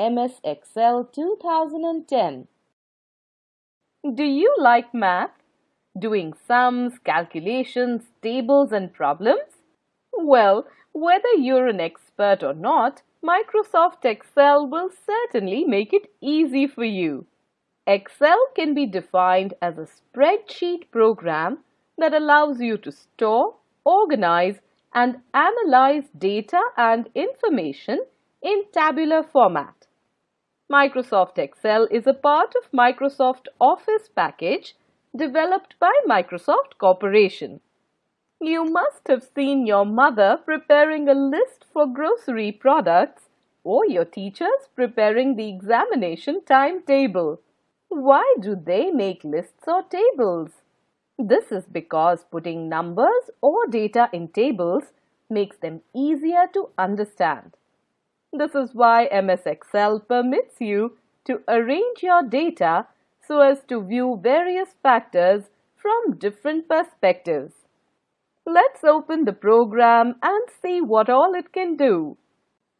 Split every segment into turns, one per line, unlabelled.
MS Excel 2010. Do you like math? Doing sums, calculations, tables and problems? Well, whether you're an expert or not, Microsoft Excel will certainly make it easy for you. Excel can be defined as a spreadsheet program that allows you to store, organize and analyze data and information in tabular format. Microsoft Excel is a part of Microsoft Office package developed by Microsoft Corporation. You must have seen your mother preparing a list for grocery products or your teachers preparing the examination timetable. Why do they make lists or tables? This is because putting numbers or data in tables makes them easier to understand. This is why MS Excel permits you to arrange your data so as to view various factors from different perspectives. Let's open the program and see what all it can do.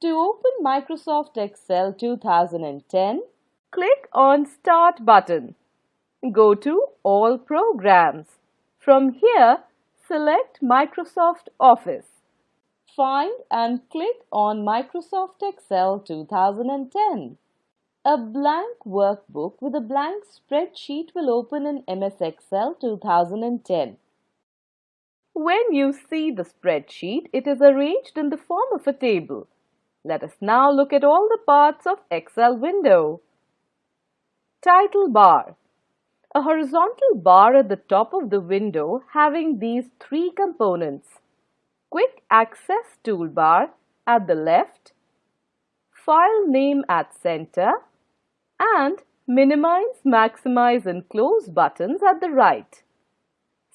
To open Microsoft Excel 2010, click on Start button. Go to All Programs. From here, select Microsoft Office. Find and click on Microsoft Excel 2010. A blank workbook with a blank spreadsheet will open in MS Excel 2010. When you see the spreadsheet, it is arranged in the form of a table. Let us now look at all the parts of Excel window. Title bar. A horizontal bar at the top of the window having these three components. Quick Access toolbar at the left, File name at center, and Minimize, Maximize and Close buttons at the right.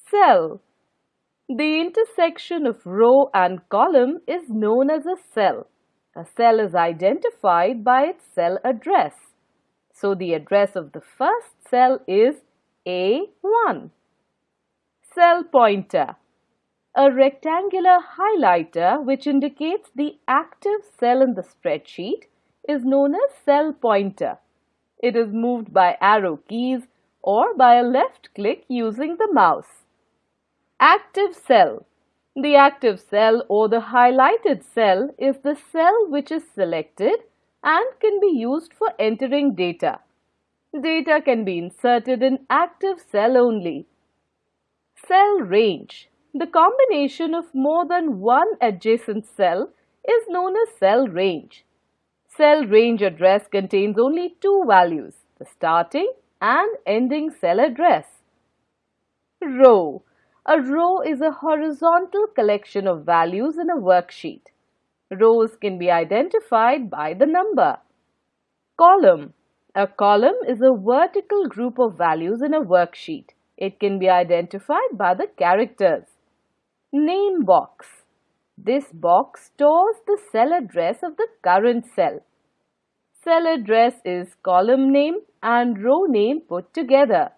Cell the intersection of row and column is known as a cell. A cell is identified by its cell address. So the address of the first cell is A1. Cell pointer. A rectangular highlighter which indicates the active cell in the spreadsheet is known as cell pointer. It is moved by arrow keys or by a left click using the mouse. Active cell. The active cell or the highlighted cell is the cell which is selected and can be used for entering data. Data can be inserted in active cell only. Cell range. The combination of more than one adjacent cell is known as cell range. Cell range address contains only two values, the starting and ending cell address. Row. A row is a horizontal collection of values in a worksheet. Rows can be identified by the number. Column. A column is a vertical group of values in a worksheet. It can be identified by the characters. Name box. This box stores the cell address of the current cell. Cell address is column name and row name put together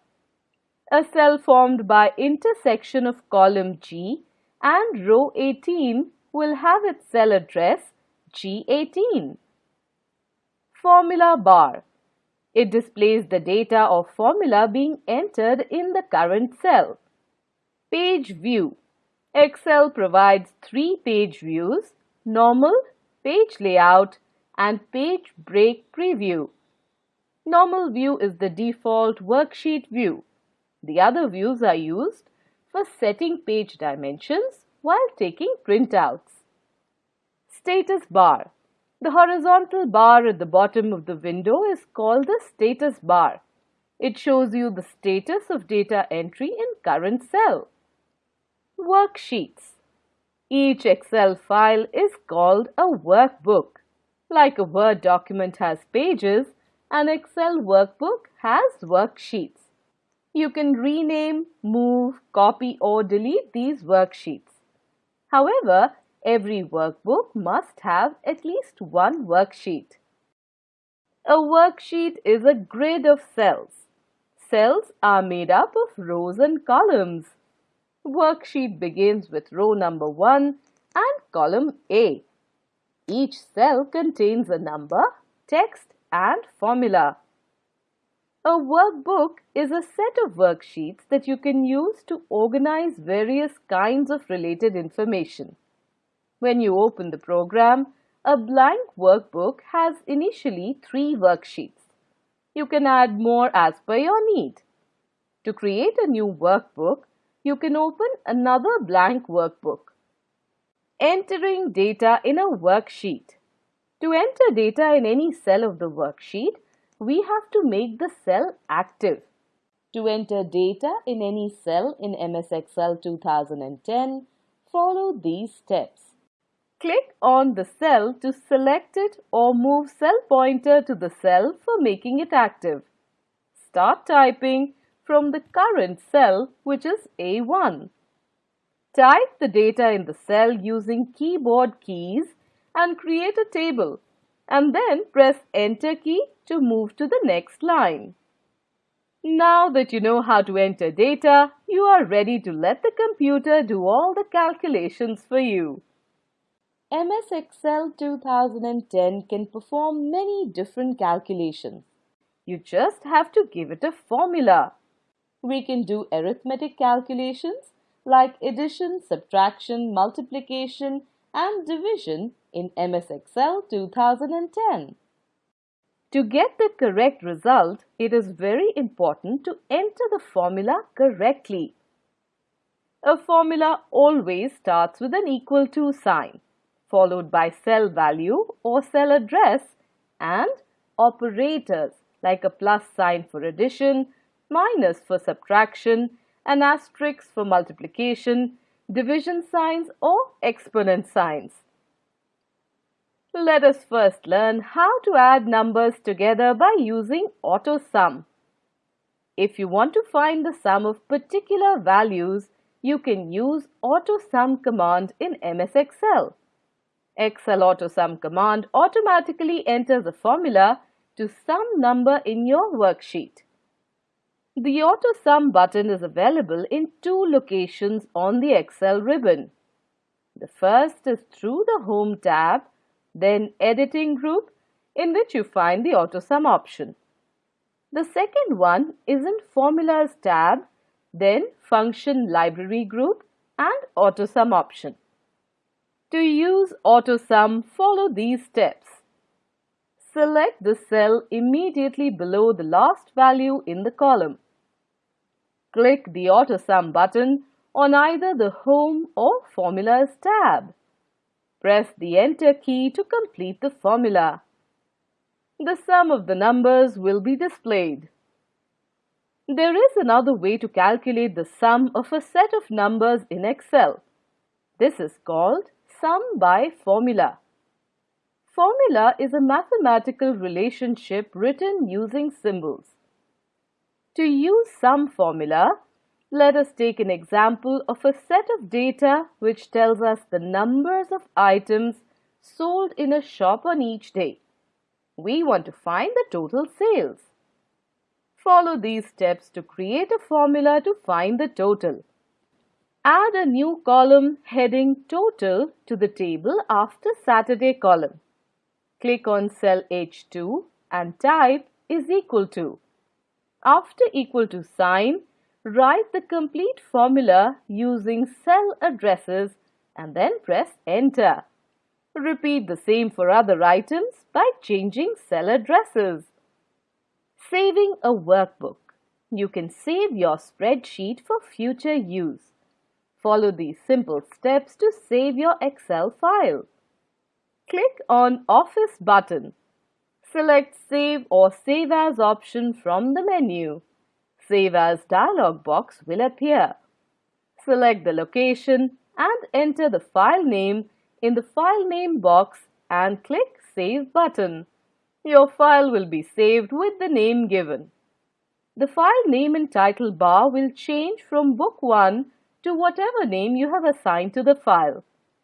a cell formed by intersection of column G and row 18 will have its cell address G18. Formula bar. It displays the data of formula being entered in the current cell. Page view. Excel provides three page views, normal, page layout and page break preview. Normal view is the default worksheet view. The other views are used for setting page dimensions while taking printouts. Status bar. The horizontal bar at the bottom of the window is called the status bar. It shows you the status of data entry in current cell. Worksheets. Each Excel file is called a workbook. Like a Word document has pages, an Excel workbook has worksheets. You can rename, move, copy or delete these worksheets. However, every workbook must have at least one worksheet. A worksheet is a grid of cells. Cells are made up of rows and columns. Worksheet begins with row number 1 and column A. Each cell contains a number, text and formula. A workbook is a set of worksheets that you can use to organize various kinds of related information. When you open the program, a blank workbook has initially three worksheets. You can add more as per your need. To create a new workbook, you can open another blank workbook. Entering data in a worksheet. To enter data in any cell of the worksheet, we have to make the cell active. To enter data in any cell in MS Excel 2010, follow these steps. Click on the cell to select it or move cell pointer to the cell for making it active. Start typing from the current cell which is A1. Type the data in the cell using keyboard keys and create a table and then press enter key to move to the next line. Now that you know how to enter data, you are ready to let the computer do all the calculations for you. MS Excel 2010 can perform many different calculations. You just have to give it a formula. We can do arithmetic calculations like addition, subtraction, multiplication and division in MS Excel 2010. To get the correct result, it is very important to enter the formula correctly. A formula always starts with an equal to sign, followed by cell value or cell address and operators like a plus sign for addition, minus for subtraction, an asterisk for multiplication, division signs or exponent signs. Let us first learn how to add numbers together by using AutoSum. If you want to find the sum of particular values, you can use AutoSum command in MS Excel. Excel AutoSum command automatically enters a formula to sum number in your worksheet. The AutoSum button is available in two locations on the Excel ribbon. The first is through the Home tab then Editing group in which you find the AutoSum option. The second one is in Formulas tab, then Function Library group and AutoSum option. To use AutoSum, follow these steps. Select the cell immediately below the last value in the column. Click the AutoSum button on either the Home or Formulas tab. Press the Enter key to complete the formula. The sum of the numbers will be displayed. There is another way to calculate the sum of a set of numbers in Excel. This is called sum by formula. Formula is a mathematical relationship written using symbols. To use sum formula, let us take an example of a set of data which tells us the numbers of items sold in a shop on each day. We want to find the total sales. Follow these steps to create a formula to find the total. Add a new column heading Total to the table after Saturday column. Click on cell H2 and type is equal to. After equal to sign, Write the complete formula using cell addresses and then press enter. Repeat the same for other items by changing cell addresses. Saving a workbook. You can save your spreadsheet for future use. Follow these simple steps to save your Excel file. Click on Office button. Select Save or Save As option from the menu. Save As dialog box will appear. Select the location and enter the file name in the File Name box and click Save button. Your file will be saved with the name given. The file name and title bar will change from Book 1 to whatever name you have assigned to the file.